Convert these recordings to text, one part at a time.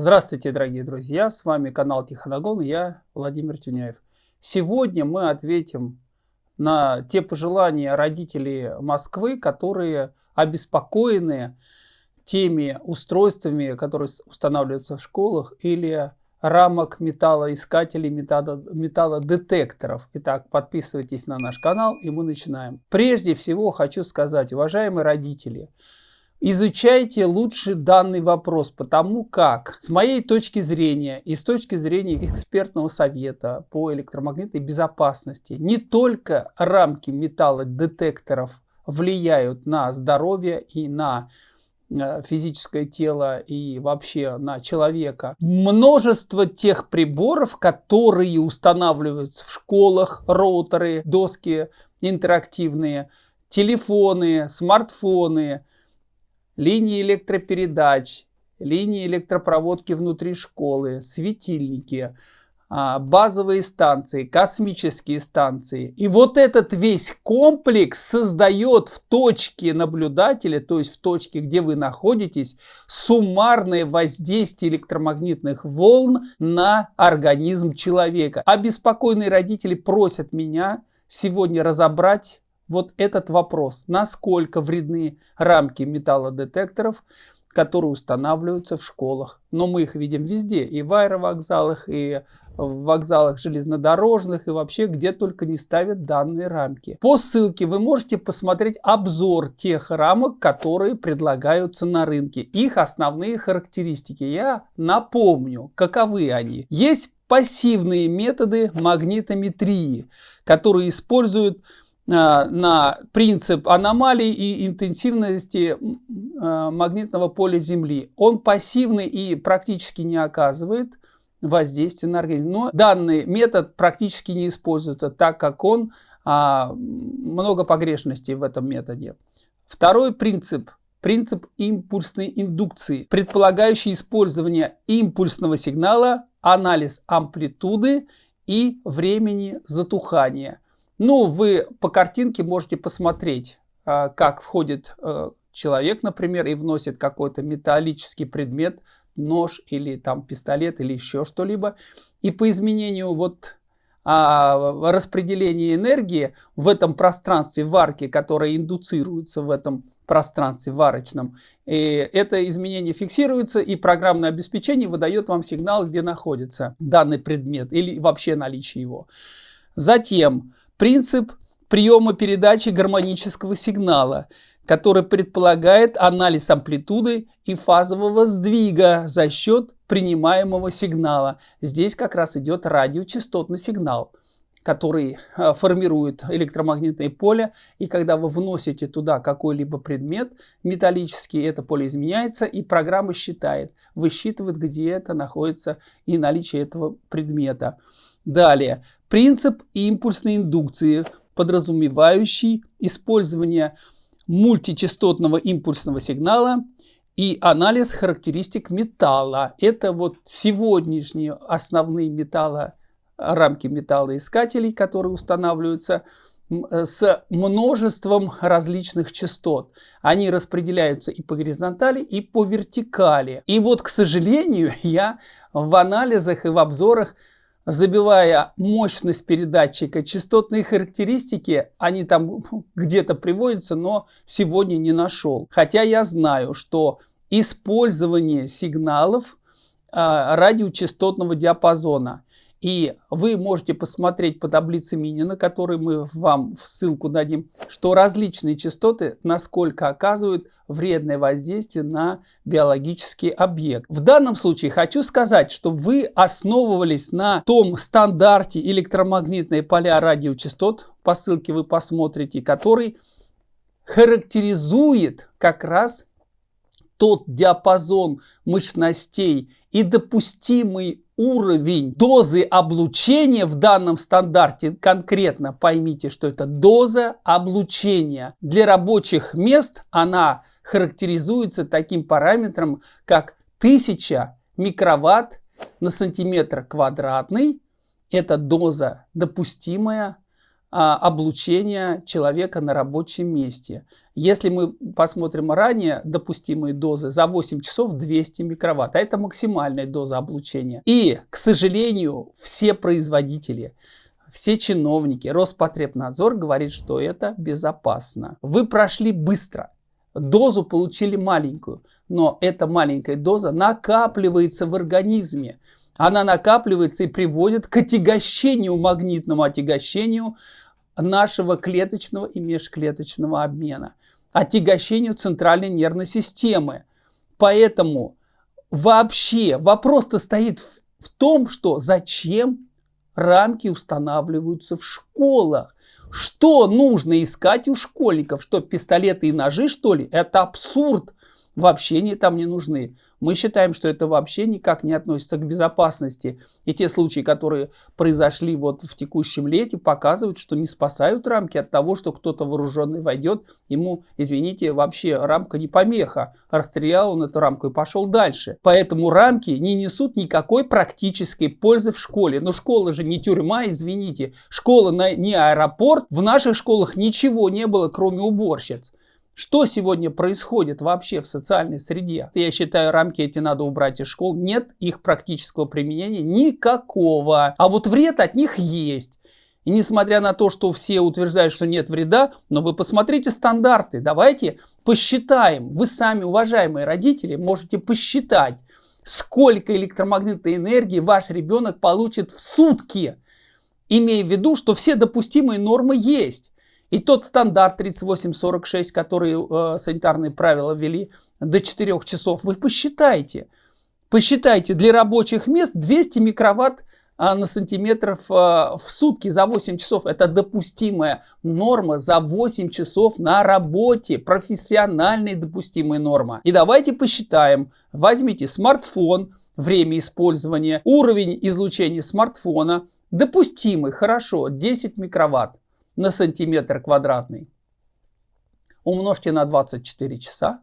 Здравствуйте, дорогие друзья! С вами канал Тихоногон, я Владимир Тюняев. Сегодня мы ответим на те пожелания родителей Москвы, которые обеспокоены теми устройствами, которые устанавливаются в школах или рамок металлоискателей, металлодетекторов. Итак, подписывайтесь на наш канал и мы начинаем. Прежде всего хочу сказать, уважаемые родители, Изучайте лучше данный вопрос, потому как, с моей точки зрения и с точки зрения экспертного совета по электромагнитной безопасности, не только рамки металлодетекторов влияют на здоровье и на э, физическое тело и вообще на человека. Множество тех приборов, которые устанавливаются в школах, роутеры, доски интерактивные, телефоны, смартфоны, линии электропередач, линии электропроводки внутри школы, светильники, а, базовые станции, космические станции. И вот этот весь комплекс создает в точке наблюдателя, то есть в точке, где вы находитесь, суммарное воздействие электромагнитных волн на организм человека. Обеспокоенные родители просят меня сегодня разобрать вот этот вопрос, насколько вредны рамки металлодетекторов, которые устанавливаются в школах. Но мы их видим везде, и в аэровокзалах, и в вокзалах железнодорожных, и вообще где только не ставят данные рамки. По ссылке вы можете посмотреть обзор тех рамок, которые предлагаются на рынке. Их основные характеристики. Я напомню, каковы они. Есть пассивные методы магнитометрии, которые используют на принцип аномалий и интенсивности э, магнитного поля Земли. Он пассивный и практически не оказывает воздействия на организм. Но данный метод практически не используется, так как он а, много погрешностей в этом методе. Второй принцип принцип импульсной индукции, предполагающий использование импульсного сигнала, анализ амплитуды и времени затухания – ну, вы по картинке можете посмотреть, а, как входит э, человек, например, и вносит какой-то металлический предмет, нож или там пистолет или еще что-либо. И по изменению вот а, распределения энергии в этом пространстве варки, которое индуцируется в этом пространстве варочном, и это изменение фиксируется, и программное обеспечение выдает вам сигнал, где находится данный предмет или вообще наличие его. Затем Принцип приема передачи гармонического сигнала, который предполагает анализ амплитуды и фазового сдвига за счет принимаемого сигнала. Здесь как раз идет радиочастотный сигнал, который э, формирует электромагнитное поле. И когда вы вносите туда какой-либо предмет металлический, это поле изменяется, и программа считает, высчитывает, где это находится и наличие этого предмета. Далее, принцип импульсной индукции, подразумевающий использование мультичастотного импульсного сигнала и анализ характеристик металла. Это вот сегодняшние основные металла, рамки металлоискателей, которые устанавливаются с множеством различных частот. Они распределяются и по горизонтали, и по вертикали. И вот, к сожалению, я в анализах и в обзорах забивая мощность передатчика, частотные характеристики, они там где-то приводятся, но сегодня не нашел. Хотя я знаю, что использование сигналов а, радиочастотного диапазона и вы можете посмотреть по таблице Минина, которую мы вам в ссылку дадим, что различные частоты насколько оказывают вредное воздействие на биологический объект. В данном случае хочу сказать, что вы основывались на том стандарте электромагнитные поля радиочастот, по ссылке вы посмотрите, который характеризует как раз тот диапазон мощностей и допустимый уровень дозы облучения в данном стандарте, конкретно поймите, что это доза облучения. Для рабочих мест она характеризуется таким параметром, как 1000 микроватт на сантиметр квадратный. Это доза допустимая облучения человека на рабочем месте. Если мы посмотрим ранее допустимые дозы, за 8 часов 200 микроватт, а это максимальная доза облучения. И, к сожалению, все производители, все чиновники, Роспотребнадзор говорит, что это безопасно. Вы прошли быстро, дозу получили маленькую, но эта маленькая доза накапливается в организме она накапливается и приводит к отягощению, магнитному отягощению нашего клеточного и межклеточного обмена, отягощению центральной нервной системы. Поэтому вообще вопрос-то стоит в, в том, что зачем рамки устанавливаются в школах. Что нужно искать у школьников? Что пистолеты и ножи, что ли? Это абсурд вообще не, там не нужны. Мы считаем, что это вообще никак не относится к безопасности. И те случаи, которые произошли вот в текущем лете, показывают, что не спасают рамки от того, что кто-то вооруженный войдет, ему, извините, вообще рамка не помеха. Расстрелял он эту рамку и пошел дальше. Поэтому рамки не несут никакой практической пользы в школе. Но школа же не тюрьма, извините. Школа не аэропорт. В наших школах ничего не было, кроме уборщиц. Что сегодня происходит вообще в социальной среде? Я считаю, рамки эти надо убрать из школ. Нет их практического применения никакого. А вот вред от них есть. И несмотря на то, что все утверждают, что нет вреда, но вы посмотрите стандарты. Давайте посчитаем. Вы сами, уважаемые родители, можете посчитать, сколько электромагнитной энергии ваш ребенок получит в сутки. Имея в виду, что все допустимые нормы есть. И тот стандарт 3846, который э, санитарные правила ввели до 4 часов, вы посчитайте. Посчитайте, для рабочих мест 200 микроватт э, на сантиметров э, в сутки за 8 часов. Это допустимая норма за 8 часов на работе. Профессиональная допустимая норма. И давайте посчитаем. Возьмите смартфон, время использования, уровень излучения смартфона. Допустимый, хорошо, 10 микроватт на сантиметр квадратный. Умножьте на 24 часа,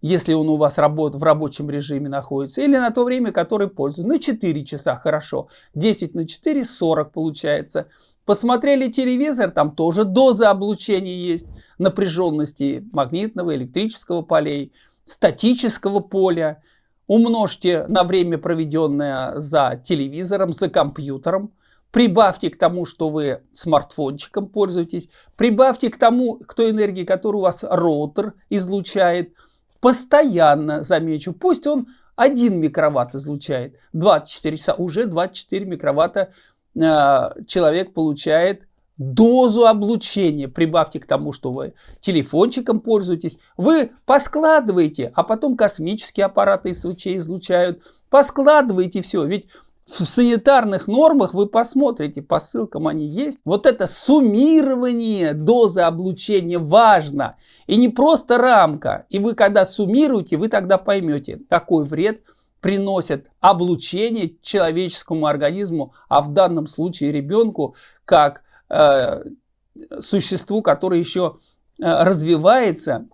если он у вас работ, в рабочем режиме находится, или на то время, которое пользуется. На 4 часа, хорошо. 10 на 4, 40 получается. Посмотрели телевизор, там тоже доза облучения есть, напряженности магнитного, электрического полей, статического поля. Умножьте на время, проведенное за телевизором, за компьютером. Прибавьте к тому, что вы смартфончиком пользуетесь. Прибавьте к тому, к той энергии, которую у вас роутер излучает. Постоянно, замечу, пусть он 1 микроватт излучает. 24 часа, уже 24 микроватта э, человек получает дозу облучения. Прибавьте к тому, что вы телефончиком пользуетесь. Вы поскладываете, а потом космические аппараты свечей излучают. Поскладывайте все. Ведь в санитарных нормах вы посмотрите, по ссылкам они есть. Вот это суммирование дозы облучения важно. И не просто рамка. И вы когда суммируете, вы тогда поймете, какой вред приносит облучение человеческому организму, а в данном случае ребенку, как э, существу, которое еще э, развивается.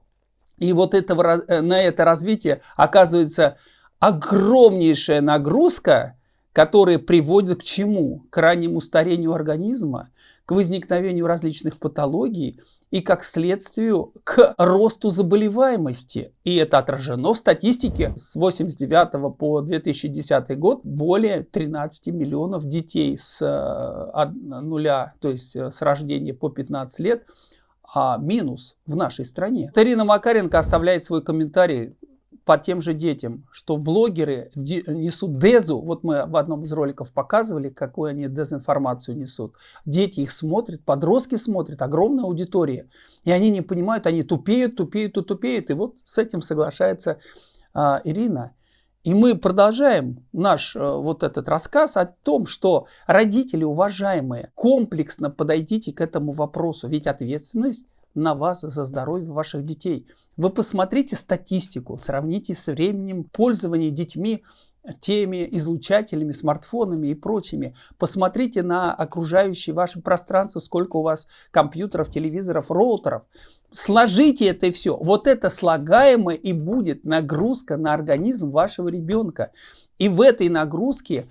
И вот этого, э, на это развитие оказывается огромнейшая нагрузка, которые приводят к чему? К раннему старению организма, к возникновению различных патологий и, как следствию, к росту заболеваемости. И это отражено в статистике с 89 по 2010 год более 13 миллионов детей с э, нуля, то есть э, с рождения по 15 лет, а минус в нашей стране. Тарина Макаренко оставляет свой комментарий по тем же детям, что блогеры несут дезу, вот мы в одном из роликов показывали, какую они дезинформацию несут. Дети их смотрят, подростки смотрят, огромная аудитория, и они не понимают, они тупеют, тупеют и тупеют, и вот с этим соглашается а, Ирина. И мы продолжаем наш а, вот этот рассказ о том, что родители, уважаемые, комплексно подойдите к этому вопросу, ведь ответственность на вас за здоровье ваших детей. Вы посмотрите статистику, сравните с временем пользования детьми теми излучателями, смартфонами и прочими. Посмотрите на окружающее ваше пространство, сколько у вас компьютеров, телевизоров, роутеров. Сложите это все. Вот это слагаемое и будет нагрузка на организм вашего ребенка. И в этой нагрузке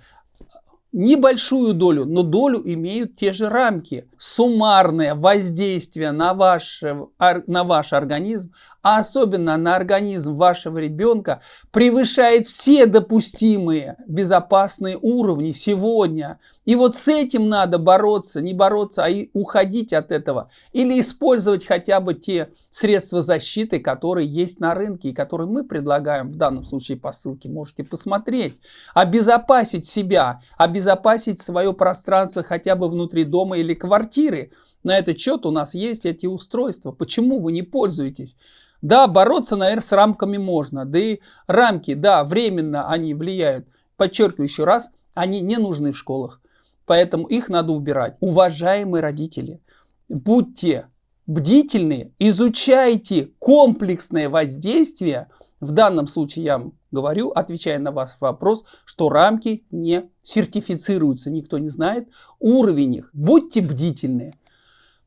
небольшую долю, но долю имеют те же рамки. Суммарное воздействие на ваш, на ваш организм, а особенно на организм вашего ребенка, превышает все допустимые безопасные уровни сегодня. И вот с этим надо бороться, не бороться, а и уходить от этого. Или использовать хотя бы те средства защиты, которые есть на рынке и которые мы предлагаем в данном случае по ссылке. Можете посмотреть. Обезопасить себя, обезопасить свое пространство хотя бы внутри дома или квартиры. На этот счет у нас есть эти устройства. Почему вы не пользуетесь? Да, бороться, наверное, с рамками можно. Да и рамки, да, временно они влияют. Подчеркиваю еще раз, они не нужны в школах. Поэтому их надо убирать. Уважаемые родители, будьте бдительны, изучайте комплексное воздействие. В данном случае я говорю, отвечая на ваш вопрос, что рамки не сертифицируются, никто не знает уровень их. Будьте бдительны.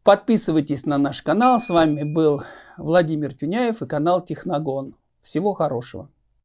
Подписывайтесь на наш канал. С вами был Владимир Тюняев и канал Техногон. Всего хорошего.